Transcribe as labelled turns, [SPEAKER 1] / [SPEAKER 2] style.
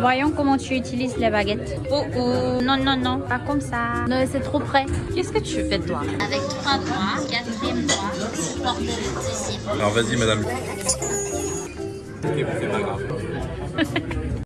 [SPEAKER 1] Voyons comment tu utilises les baguettes. Oh oh, non, non, non, pas comme ça. Non, c'est trop près. Qu'est-ce que tu fais toi
[SPEAKER 2] Avec trois doigts, quatrième doigt, supporte le.
[SPEAKER 3] Alors vas-y madame.
[SPEAKER 4] Ok, c'est pas grave.